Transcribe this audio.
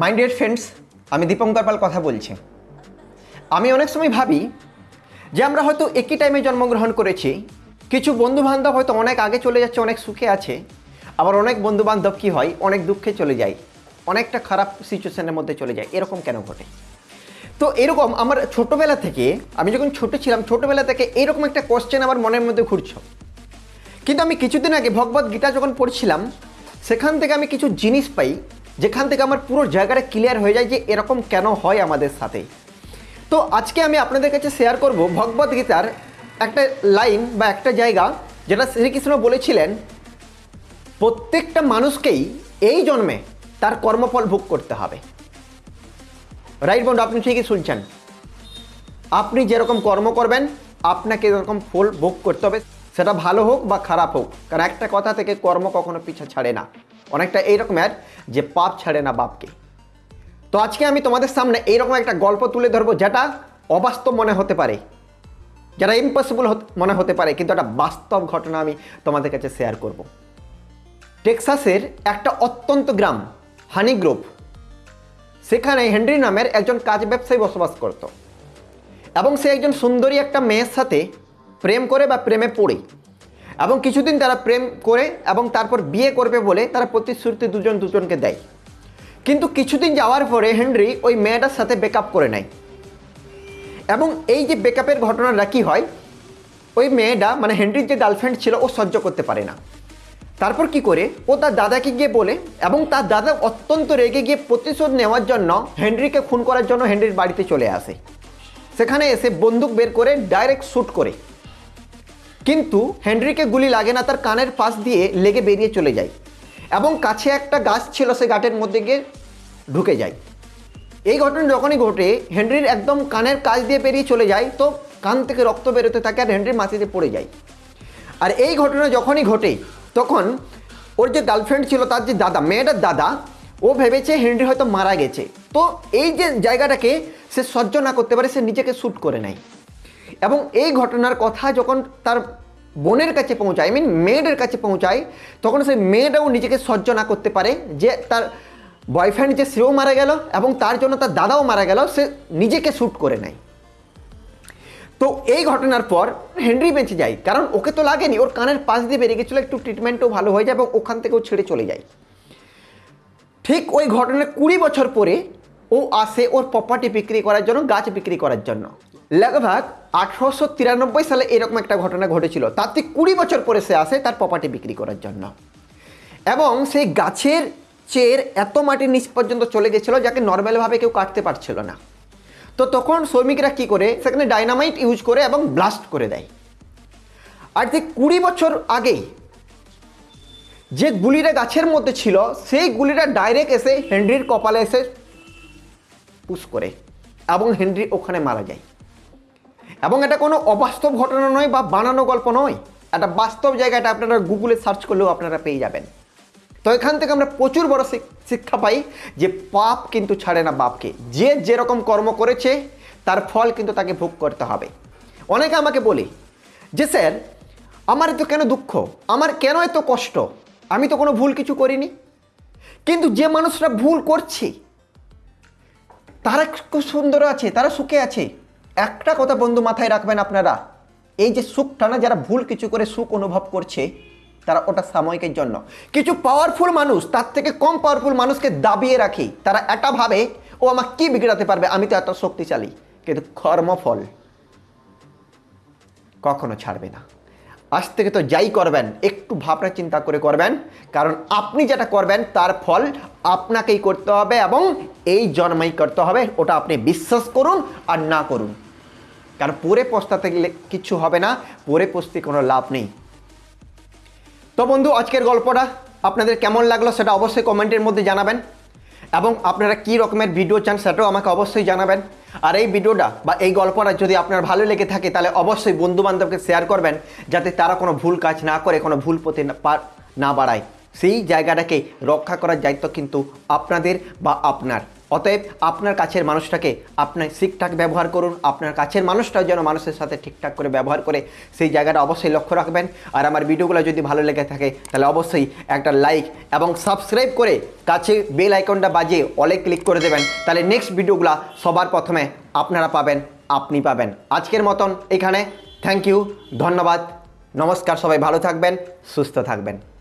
My dear friends আমি দীপঙ্কর পাল কথা বলছি। আমি অনেক সময় ভাবি যে আমরা হয়তো একই টাইমে জন্মগ্রহণ করেছি, কিছু বন্ধু বান্ধব হয়তো অনেক আগে চলে যাচ্ছে, অনেক সুখে আছে, আবার অনেক বন্ধু বান্ধব কী হয়, অনেক দুঃখে চলে যায়, অনেকটা খারাপ সিচুয়েশনের মধ্যে চলে যায়, এরকম কেন ঘটে? তো এরকম আমার ছোটোবেলা থেকে, আমি যখন ছোটো ছিলাম, ছোটোবেলা থেকে এরকম একটা কোশ্চেন আমার মনের মধ্যে ঘুরছে। কিন্তু আমি কিছুদিন আগে ভগবত গীতা যখন পড়ছিলাম, সেখান থেকে আমি কিছু জিনিস পাই যেখান থেকে আমার পুরো জায়গাটা ক্লিয়ার হয়ে যায় যে এরকম কেন হয় আমাদের সাথে। তো আজকে আমি আপনাদের কাছে শেয়ার করব ভগবত গীতার একটা লাইন বা একটা জায়গা যেটা শ্রীকৃষ্ণ বলেছিলেন, প্রত্যেকটা মানুষকেই এই জন্মে তার কর্মফল ভোগ করতে হবে। রাইট বন্ধু, আপনি ঠিকই শুনছেন। আপনি যেরকম কর্ম করবেন, আপনাকে এরকম ফল ভোগ করতে হবে। সেটা ভালো হোক বা খারাপ হোক, কারণ একটা কথা থেকে কর্ম কখনো পিছা ছাড়ে না। অনেকটা এইরকমের যে পাপ ছাড়ে না বাপকে। তো আজকে আমি তোমাদের সামনে এইরকম একটা গল্প তুলে ধরবো যেটা অবাস্তব মনে হতে পারে। যেটা ইম্পসিবল মনে হতে পারে, কিন্তু একটা বাস্তব ঘটনা আমি তোমাদের কাছে শেয়ার করব। টেক্সাসের একটা অত্যন্ত গ্রাম, হানি গ্রুপ সেখানে হেনরি নামের একজন কাজ ব্যবসায়ী বসবাস করত। এবং সে একজন সুন্দরী একটা মেয়ের সাথে প্রেম করে বা প্রেমে পড়ে। এবং কিছুদিন তারা প্রেম করে এবং তারপর বিয়ে করবে বলে তারা প্রতিশ্রুতি দুজন দুজনকে দেয়। কিন্তু কিছুদিন যাওয়ার পরে হেনরি ওই মেয়েটার সাথে ব্রেকআপ করে নেয়। এবং এই যে ব্রেকআপের ঘটনাটা কী হয়, ওই মেয়েটা মানে হেনরির যে গার্লফ্রেন্ড ছিল, ও সহ্য করতে পারে না। তারপর কি করে, ও তার দাদাকে গিয়ে বলে এবং তার দাদা অত্যন্ত রেগে গিয়ে প্রতিশোধ নেওয়ার জন্য হেনরিকে খুন করার জন্য হেনরির বাড়িতে চলে আসে। সেখানে এসে বন্দুক বের করে ডাইরেক্ট শ্যুট করে। কিন্তু হেনরিকে গুলি লাগে না, তার কানের পাশ দিয়ে লেগে বেরিয়ে চলে যায় এবং কাছে একটা গাছ ছিল সে গাটের মধ্যে গিয়ে ঢুকে যায়। এই ঘটনা যখনই ঘটে, হেনরির একদম কানের কাজ দিয়ে বেরিয়ে চলে যায়, তো কান থেকে রক্ত বেরোতে থাকে আর হেনরির মাটিতে পড়ে যায়। আর এই ঘটনা যখনই ঘটে, তখন ওর যে গার্লফ্রেন্ড ছিল, তার যে দাদা, মেয়েটার দাদা, ও ভেবেছে হেনরি হয়তো মারা গেছে। তো এই যে জায়গাটাকে সে সহ্য না করতে পারে, সে নিজেকে শ্যুট করে নেয়। এবং এই ঘটনার কথা যখন তার বোনের কাছে পৌঁছায় আই মিন মেয়েদের কাছে পৌঁছায়, তখন সেই মেয়েটাও নিজেকে সহ্য না করতে পারে যে তার বয়ফ্রেন্ড যে সেও মারা গেল এবং তার জন্য তার দাদাও মারা গেল, সে নিজেকে শ্যুট করে নেয়। তো এই ঘটনার পর হেনরি বেঁচে যায়, কারণ ওকে তো লাগেনি, ওর কানের পাশ দিয়ে বেরিয়ে গেছিল, একটু ট্রিটমেন্টও ভালো হয়ে যায় এবং ওখান থেকেও ছেড়ে চলে যায়। ঠিক ওই ঘটনার কুড়ি বছর পরে ও আসে ওর প্রপার্টি বিক্রি করার জন্য, গাছ বিক্রি করার জন্য। লগভাগ আঠারোশো তিরানব্বই সালে এরকম একটা ঘটনা ঘটেছিল। থেকে কুড়ি বছর পরে সে আসে তার প্রপার্টি বিক্রি করার জন্য। এবং সেই গাছের চের এত মাটির নিচ পর্যন্ত চলে গেছিল যাকে নর্মালভাবে কেউ কাটতে পারছিল না। তো তখন শ্রমিকরা কি করে, সেখানে ডাইনামাইট ইউজ করে এবং ব্লাস্ট করে দেয়। আর ঠিক কুড়ি বছর আগে যে গুলিটা গাছের মধ্যে ছিল, সেই গুলিটা ডাইরেক্ট এসে হেনরির কপালে এসে পুশ করে এবং হেনরি ওখানে মারা যায়। এবং এটা কোনো অবাস্তব ঘটনা নয় বা বানানো গল্প নয়। একটা বাস্তব জায়গাটা আপনারা গুগলে সার্চ করলেও আপনারা পেয়ে যাবেন। তো এখান থেকে আমরা প্রচুর বড় শিক্ষা পাই যে পাপ কিন্তু ছাড়ে না বাপকে। যে যেরকম কর্ম করেছে, তার ফল কিন্তু তাকে ভোগ করতে হবে। অনেকে আমাকে বলে যে, স্যার, আমার তো কেন দুঃখ? আমার কেন এত কষ্ট? আমি তো কোনো ভুল কিছু করিনি। কিন্তু যে মানুষরা ভুল করছে, তারা খুব সুন্দর আছে, তারা সুখে আছে। একটা কথা বন্ধু মাথায় রাখবেন আপনারা, এই যে সুখটা না, যারা ভুল কিছু করে সুখ অনুভব করছে, তারা ওটা সাময়িকের জন্য। কিছু পাওয়ারফুল মানুষ, তার থেকে কম পাওয়ারফুল মানুষকে দাবিয়ে রাখি, তারা এটা ভাবে, ও আমার কি বিগড়াতে পারবে? আমি তো এত শক্তিশালী। কিন্তু কর্মফল কখনো ছাড়বে না। আজ থেকে তো যাই করবেন, একটু ভাবনা চিন্তা করে করবেন, কারণ আপনি যেটা করবেন তার ফল আপনাকেই করতে হবে এবং এই জন্মাই করতে হবে, ওটা আপনি বিশ্বাস করুন আর না করুন। কারণ পরে পস্তাতে গেলে কিছু হবে না, পরে পস্তে কোনো লাভ নেই। তো বন্ধু, আজকের গল্পটা আপনাদের কেমন লাগল সেটা অবশ্যই কমেন্টের মধ্যে জানাবেন। এবং আপনারা কী রকমের ভিডিও চান সেটাও আমাকে অবশ্যই জানাবেন। আর এই ভিডিওটা বা এই গল্পটা যদি আপনার ভালো লেগে থাকে, তাহলে অবশ্যই বন্ধুবান্ধবকে শেয়ার করবেন, যাতে তারা কোনো ভুল কাজ না করে, কোনো ভুল পথে না- বাড়ায়। সেই জায়গাটাকে রক্ষা করার দায়িত্ব কিন্তু আপনাদের বা আপনার। অতএব আপনার কাছের মানুষটাকে আপনি ঠিকঠাক ব্যবহার করুন, আপনার কাছের মানুষটাও যেন মানুষের সাথে ঠিকঠাক করে ব্যবহার করে সেই জায়গাটা অবশ্যই লক্ষ্য রাখবেন। আর আমার ভিডিওগুলো যদি ভালো লেগে থাকে, তাহলে অবশ্যই একটা লাইক এবং সাবস্ক্রাইব করে কাছে বেল আইকনটা বাজিয়ে অলে ক্লিক করে দেবেন। তাহলে নেক্সট ভিডিওগুলো সবার প্রথমে আপনারা পাবেন, আপনি পাবেন। আজকের মতন এখানে। থ্যাংক ইউ ধন্যবাদ, নমস্কার সবাই, ভালো থাকবেন, সুস্থ থাকবেন।